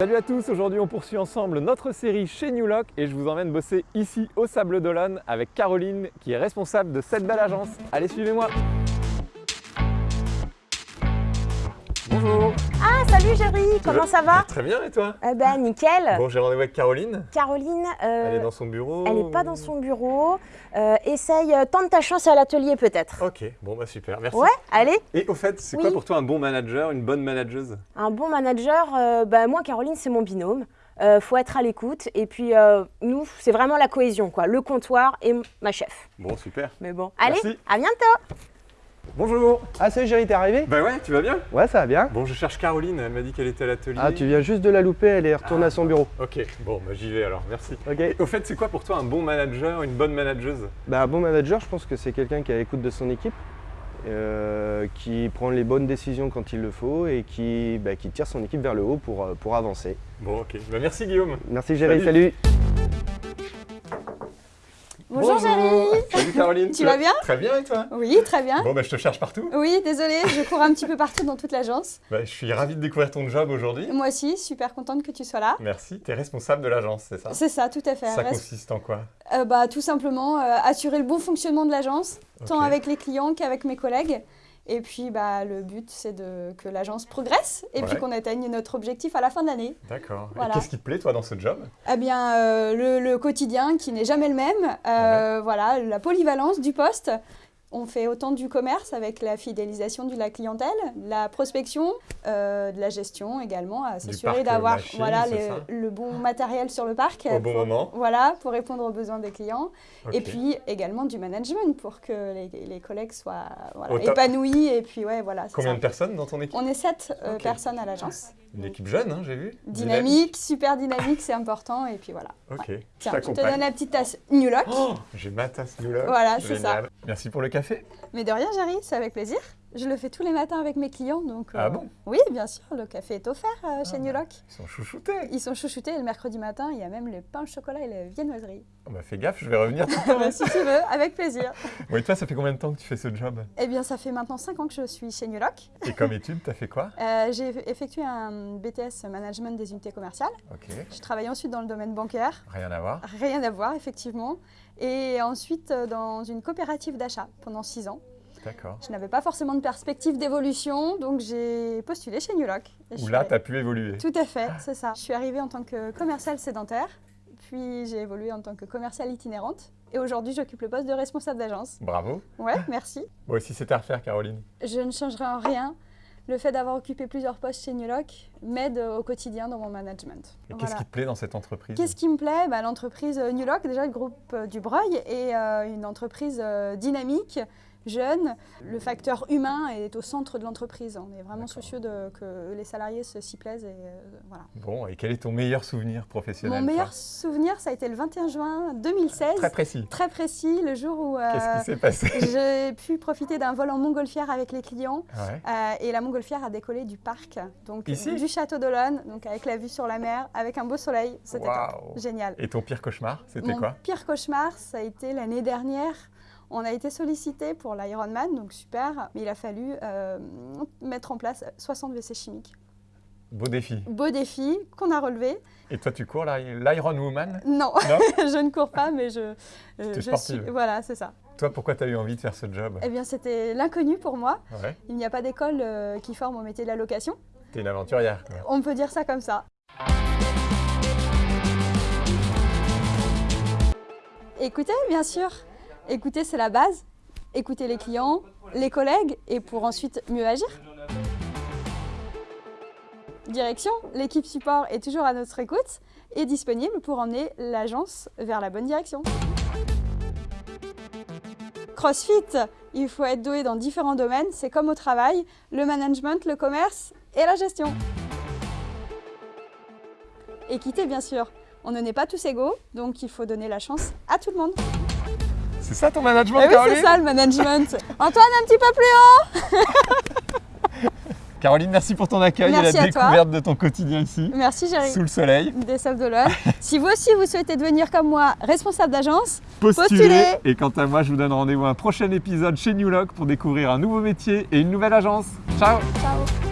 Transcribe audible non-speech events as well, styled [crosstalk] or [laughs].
Salut à tous, aujourd'hui on poursuit ensemble notre série chez New Lock et je vous emmène bosser ici au Sable d'Olonne avec Caroline qui est responsable de cette belle agence. Allez suivez-moi Bonjour salut Géry, comment ça va Très bien et toi Eh ben nickel Bon j'ai rendez-vous avec Caroline, Caroline, euh, elle est dans son bureau elle est pas dans son bureau. Euh, essaye, euh, tente ta chance à l'atelier peut-être. Ok, bon bah super, merci. Ouais, allez Et au fait, c'est Oui. quoi pour toi un bon manager, une bonne manageuse? Un bon manager, euh, bah, moi Caroline c'est mon binôme. Euh, faut être à l'écoute et puis euh, nous c'est vraiment la cohésion quoi, le comptoir et ma chef. Bon super. Mais bon, allez, Merci. à bientôt Bonjour Ah salut Géry, t'es arrivé Bah ouais, tu vas bien Ouais, ça va bien. Bon je cherche Caroline, elle m'a dit qu'elle était à l'atelier. Ah, tu viens juste de la louper, elle est retournée à son bureau. Ok, bon bah j'y vais alors, merci. Ok. Et au fait, c'est quoi pour toi un bon manager, une bonne manageuse? Bah, un bon manager, je pense que c'est quelqu'un qui est à l'écoute de son équipe, euh, qui prend les bonnes décisions quand il le faut et qui, bah, qui tire son équipe vers le haut pour, euh, pour avancer. Bon ok, bah merci Guillaume. Merci Géry, Salut. salut. Bonjour Géry Salut [laughs] Caroline. Tu vas bien? Très bien et toi? Oui, très bien. Bon bah je te cherche partout. Oui, désolée, je cours un petit peu partout dans toute l'agence. [laughs] Bah, je suis ravi de découvrir ton job aujourd'hui. Moi aussi, super contente que tu sois là. Merci, tu es responsable de l'agence, c'est ça? C'est ça, tout à fait. Ça Reste- consiste en quoi? Euh, bah, tout simplement euh, assurer le bon fonctionnement de l'agence, tant avec les clients qu'avec mes collègues. Et puis bah, le but, c'est de, que l'agence progresse et puis qu'on atteigne notre objectif à la fin de l'année. D'accord. Voilà. Et qu'est-ce qui te plaît toi dans ce job? Eh bien, euh, le, le quotidien qui n'est jamais le même, euh, voilà, la polyvalence du poste. On fait autant du commerce avec la fidélisation de la clientèle, la prospection, euh, de la gestion également, à s'assurer euh, d'avoir voilà, le bon matériel sur le parc. Au bon pour- moment. Voilà, pour répondre aux besoins des clients. Et puis également du management pour que les, les collègues soient voilà, épanouis. Et puis ouais, voilà. Combien ça. de personnes dans ton équipe? On est sept euh, personnes à l'agence. Une équipe jeune, hein, j'ai vu. Dynamique, super dynamique, c'est important. Et puis voilà. Ok, Tiens, je te donne la petite tasse New Look. Oh, j'ai ma tasse New Look. Voilà, c'est Génial. Merci pour le café. Mais de rien, Jerry, c'est avec plaisir. Je le fais tous les matins avec mes clients. Donc, Ah bon? Oui, bien sûr, le café est offert euh, chez Ah. New Look. Ils sont chouchoutés. Ils sont chouchoutés et le mercredi matin, il y a même le pain au chocolat et la viennoiserie. Oh, bah fais gaffe, je vais revenir. Bah, [laughs] si tu veux, avec plaisir. [laughs] bon, et toi, ça fait combien de temps que tu fais ce job? Eh bien, ça fait maintenant 5 ans que je suis chez New. Et comme étude, t'as fait quoi? Euh, J'ai effectué un BTS Management des unités commerciales. Ok, Je travaillais ensuite dans le domaine bancaire. rien à voir. Rien à voir, effectivement. Et ensuite, euh, dans une coopérative d'achat pendant 6 ans. D'accord. Je n'avais pas forcément de perspective d'évolution, donc j'ai postulé chez je Où là, arri- t'as pu évoluer. Tout à fait, c'est ça. Je suis arrivée en tant que commerciale sédentaire, puis j'ai évolué en tant que commerciale itinérante. Et aujourd'hui, j'occupe le poste de responsable d'agence. Bravo. Ouais, merci. [laughs] Moi aussi, c'était à refaire, Caroline. Je ne changerai en rien. Le fait d'avoir occupé plusieurs postes chez Look m'aide au quotidien dans mon management. Et Voilà. qu'est-ce qui te plaît dans cette entreprise Qu'est-ce qui me plaît? Bah, L'entreprise euh, New Look, déjà le groupe euh, du Breuil, est euh, une entreprise euh, dynamique, jeune. Le facteur humain est au centre de l'entreprise. On est vraiment soucieux de, que les salariés se- s'y plaisent. Et, euh, voilà. Bon, et quel est ton meilleur souvenir professionnel Mon meilleur souvenir, ça a été le 21 juin 2016. Très précis. Très précis, le jour où euh, Qu'est-ce qui s'est passé [laughs] j'ai pu profiter d'un vol en montgolfière avec les clients. Ouais. Euh, et la montgolfière a décollé du parc, donc Ici du château d'Olonne, donc avec la vue sur la mer, avec un beau soleil. C'était génial. Et ton pire cauchemar, c'était Mon quoi? pire cauchemar, ça a été l'année dernière. On a été sollicité pour l'Ironman, donc super, mais il a fallu euh, mettre en place 60 WC chimiques. Beau défi. Beau défi qu'on a relevé. Et toi, tu cours l'I- l'Iron Woman? Non, Non? [laughs] Je ne cours pas, mais je, euh, T'es je sportive. suis. Voilà, c'est ça. Toi, pourquoi tu as eu envie de faire ce job? Eh bien, c'était l'inconnu pour moi. Ouais. Il n'y a pas d'école euh, qui forme au métier de la location. T'es une aventurière. quoi. On peut dire ça comme ça. Écoutez, bien sûr. Écouter, c'est la base. Écouter les clients, les collègues, et pour ensuite mieux agir. Direction, l'équipe support est toujours à notre écoute et disponible pour emmener l'agence vers la bonne direction. CrossFit, il faut être doué dans différents domaines, c'est comme au travail, le management, le commerce et la gestion. Équité, bien sûr. On ne n'est pas tous égaux, donc il faut donner la chance à tout le monde. C'est ça ton management, Eh oui, Caroline c'est ça le management. [laughs] Antoine, un petit peu plus haut [laughs] Caroline, merci pour ton accueil Merci et la toi. découverte de ton quotidien ici, Merci Géry. sous le soleil. Des Sables d'Olonne. [laughs] si vous aussi vous souhaitez devenir comme moi responsable d'agence, Postulez. Postulez. Et quant à moi, je vous donne rendez-vous à un prochain épisode chez New Lock pour découvrir un nouveau métier et une nouvelle agence. Ciao ciao